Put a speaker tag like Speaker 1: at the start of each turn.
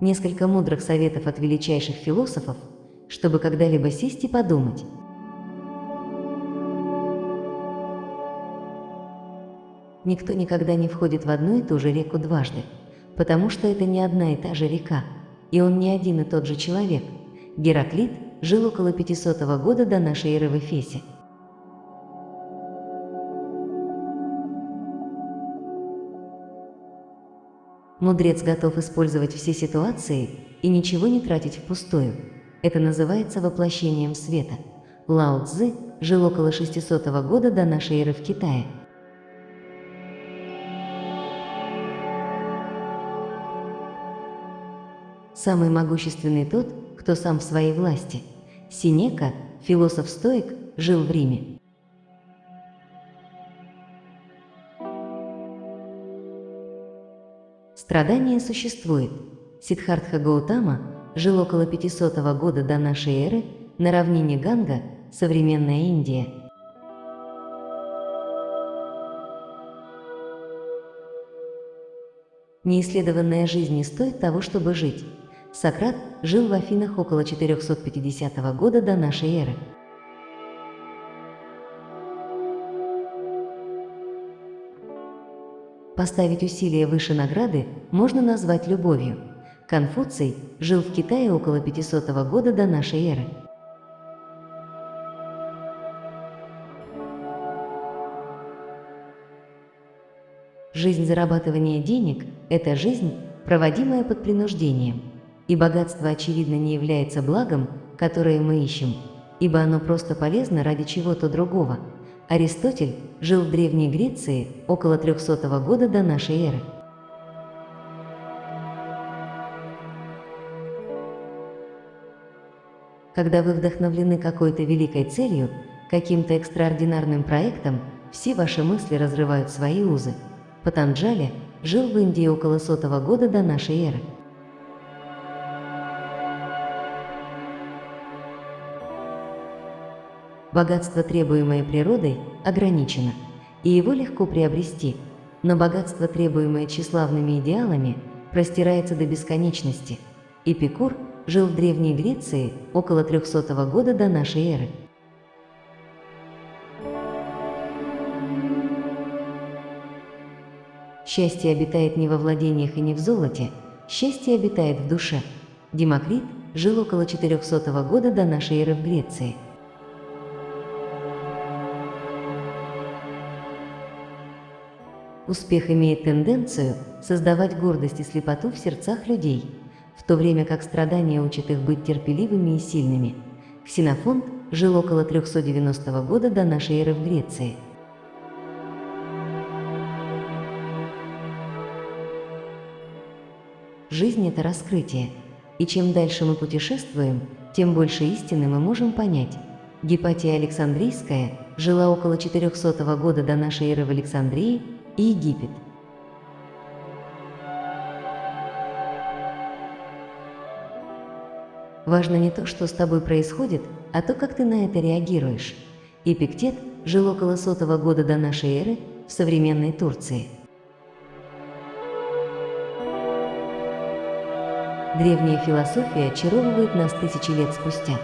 Speaker 1: Несколько мудрых советов от величайших философов, чтобы когда-либо сесть и подумать. Никто никогда не входит в одну и ту же реку дважды, потому что это не одна и та же река, и он не один и тот же человек. Гераклит жил около 500 года до нашей эры в Эфесе. Мудрец готов использовать все ситуации и ничего не тратить впустую. Это называется воплощением света. Лао Цзы жил около 600 года до нашей эры в Китае. Самый могущественный тот, кто сам в своей власти. Синека, философ-стоик, жил в Риме. Страдание существует. Сиддхартха Гаутама жил около 500 года до нашей эры на равнине Ганга, современная Индия. Неисследованная жизнь не стоит того, чтобы жить. Сократ жил в Афинах около 450 года до нашей эры. Поставить усилия выше награды можно назвать любовью. Конфуций жил в Китае около 500 года до нашей эры. Жизнь зарабатывания денег – это жизнь, проводимая под принуждением. И богатство, очевидно, не является благом, которое мы ищем, ибо оно просто полезно ради чего-то другого – Аристотель жил в Древней Греции около 300 года до нашей эры. Когда вы вдохновлены какой-то великой целью, каким-то экстраординарным проектом, все ваши мысли разрывают свои узы. Патанджали жил в Индии около сотого года до нашей эры. Богатство, требуемое природой, ограничено, и его легко приобрести, но богатство, требуемое тщеславными идеалами, простирается до бесконечности. Эпикур жил в Древней Греции около 300 года до нашей эры. Счастье обитает не во владениях и не в золоте, счастье обитает в душе. Демокрит жил около 400 года до нашей эры в Греции. Успех имеет тенденцию создавать гордость и слепоту в сердцах людей, в то время как страдания учат их быть терпеливыми и сильными. Ксенофонт жил около 390 года до нашей эры в Греции. Жизнь – это раскрытие, и чем дальше мы путешествуем, тем больше истины мы можем понять. Гепатия Александрийская жила около 400 года до нашей эры в Александрии и Египет. Важно не то, что с тобой происходит, а то, как ты на это реагируешь. Эпиктет жил около сотого года до нашей эры в современной Турции. Древняя философия очаровывает нас тысячи лет спустя.